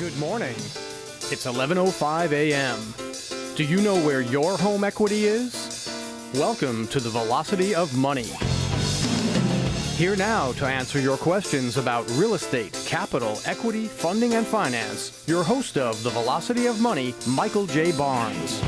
Good morning. It's 11:05 a.m. Do you know where your home equity is? Welcome to the Velocity of Money. Here now to answer your questions about real estate, capital, equity, funding, and finance, your host of the Velocity of Money, Michael J. Barnes.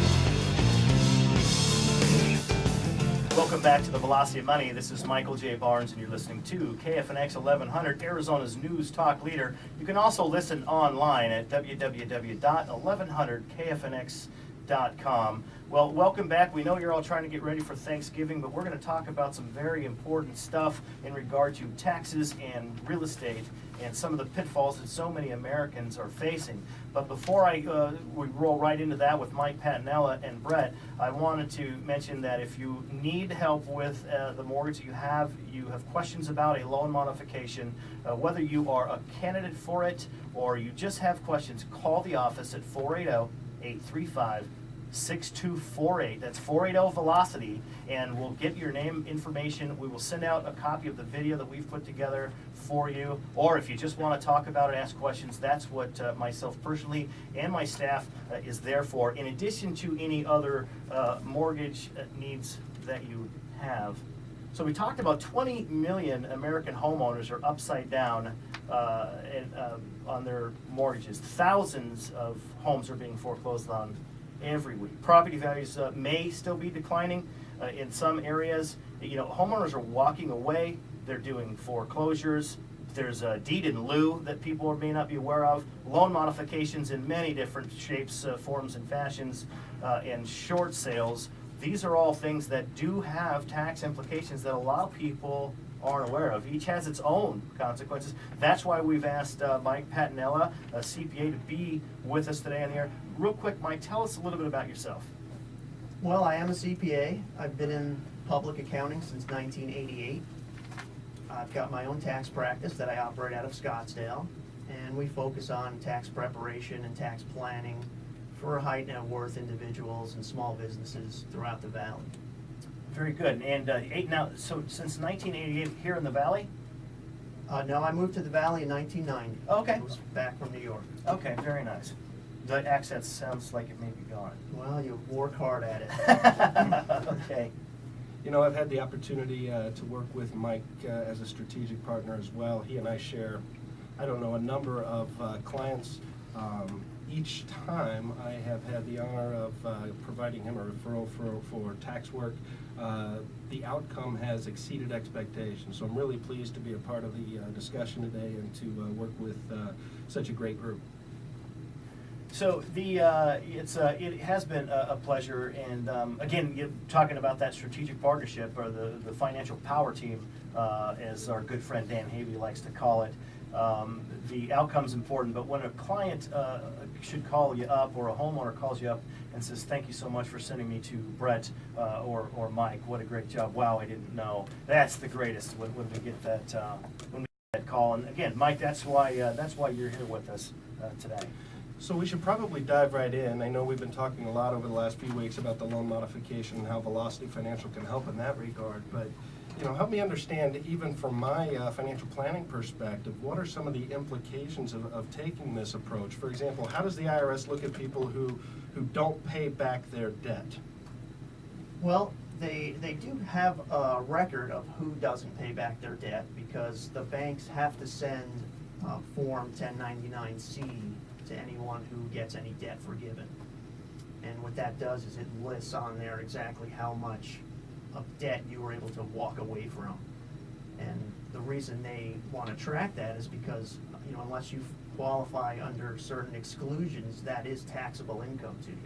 Welcome back to the Velocity of Money. This is Michael J. Barnes, and you're listening to KFNX 1100, Arizona's news talk leader. You can also listen online at www.1100kfnx.com. Well, welcome back. We know you're all trying to get ready for Thanksgiving, but we're going to talk about some very important stuff in regard to taxes and real estate and some of the pitfalls that so many Americans are facing. But before I uh, we roll right into that with Mike Patinella and Brett, I wanted to mention that if you need help with uh, the mortgage you have, you have questions about a loan modification, uh, whether you are a candidate for it or you just have questions, call the office at 480 835 6248. That's 480 Velocity, and we'll get your name information. We will send out a copy of the video that we've put together for you. Or if you just want to talk about it, ask questions, that's what uh, myself personally and my staff uh, is there for, in addition to any other uh, mortgage uh, needs that you have. So we talked about 20 million American homeowners are upside down uh, in, uh, on their mortgages. Thousands of homes are being foreclosed on every week. Property values uh, may still be declining uh, in some areas. You know, homeowners are walking away. They're doing foreclosures. There's a deed in lieu that people may not be aware of. Loan modifications in many different shapes, uh, forms, and fashions, uh, and short sales. These are all things that do have tax implications that allow people aren't aware of. Each has its own consequences. That's why we've asked uh, Mike Patinella, a CPA, to be with us today on the air. Real quick, Mike, tell us a little bit about yourself. Well, I am a CPA. I've been in public accounting since 1988. I've got my own tax practice that I operate out of Scottsdale, and we focus on tax preparation and tax planning for high net worth individuals and small businesses throughout the valley. Very good. And uh, eight now, so since 1988 here in the Valley? Uh, no, I moved to the valley in 1990. Okay. I was back from New York. Okay, very nice. The accent sounds like it may be gone. Well, you work hard at it. okay. You know, I've had the opportunity uh, to work with Mike uh, as a strategic partner as well. He and I share, I don't know, a number of uh, clients. Um, each time I have had the honor of uh, providing him a referral for, for tax work. Uh, the outcome has exceeded expectations. So I'm really pleased to be a part of the uh, discussion today and to work with such a great group. So the uh, it's uh, it has been a, a pleasure, and um, again, you're talking about that strategic partnership or the the financial power team, uh, as our good friend Dan Havey likes to call it. Um, the outcome's important, but when a client uh, should call you up or a homeowner calls you up and says, "Thank you so much for sending me to Brett uh, or or Mike. What a great job! Wow, I didn't know." That's the greatest when, when we get that uh, when we get that call. And again, Mike, that's why that's why you're here with us today. So we should probably dive right in. I know we've been talking a lot over the last few weeks about the loan modification and how Velocity Financial can help in that regard. But you know, help me understand, even from my uh, financial planning perspective, what are some of the implications of, of taking this approach? For example, how does the IRS look at people who, who don't pay back their debt? Well, they, they do have a record of who doesn't pay back their debt because the banks have to send uh, Form 1099-C to anyone who gets any debt forgiven. And what that does is it lists on there exactly how much of debt you were able to walk away from. And the reason they want to track that is because, you know, unless you qualify under certain exclusions, that is taxable income to you.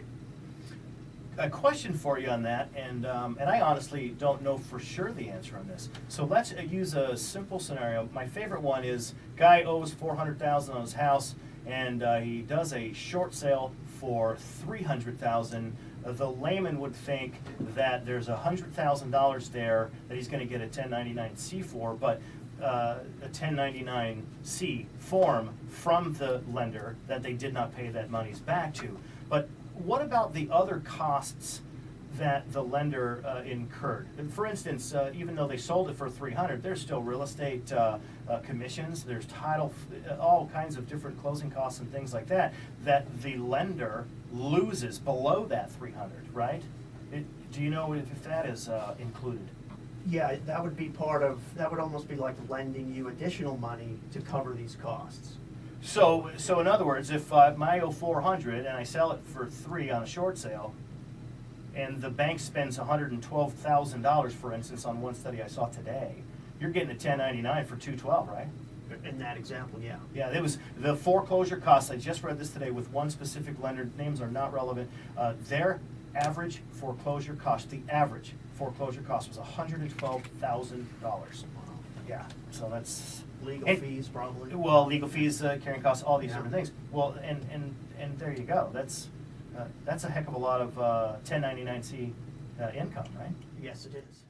A question for you on that, and um, and I honestly don't know for sure the answer on this. So let's use a simple scenario. My favorite one is guy owes four hundred thousand on his house and uh, he does a short sale for 300000 uh, the layman would think that there's $100,000 there that he's going to get a 1099-C for, but uh, a 1099-C form from the lender that they did not pay that monies back to. But what about the other costs that the lender uh, incurred. For instance, uh, even though they sold it for 300, there's still real estate uh, uh, commissions, there's title, uh, all kinds of different closing costs and things like that, that the lender loses below that three hundred, right? It, do you know if if that is, uh, included? Yeah, that would be part of, that would almost be like lending you additional money to cover these costs. So, so in other words, if uh, four hundred and I sell it for three on a short sale, and the bank spends hundred and twelve thousand dollars, for instance, on one study I saw today, you're getting a ten ninety-nine for two twelve, right? In that example, yeah. Yeah, it was the foreclosure costs, I just read this today with one specific lender, names are not relevant. Uh, their average foreclosure cost, the average foreclosure cost was hundred and twelve thousand dollars. Yeah, so that's. Legal and- fees probably. Well, legal fees, uh, carrying costs, all these Yeah. different things. Well, and, and, and there you go, that's, that's a heck of a lot of, uh, ten ninety-nine C, uh, income, right? Yes, it is.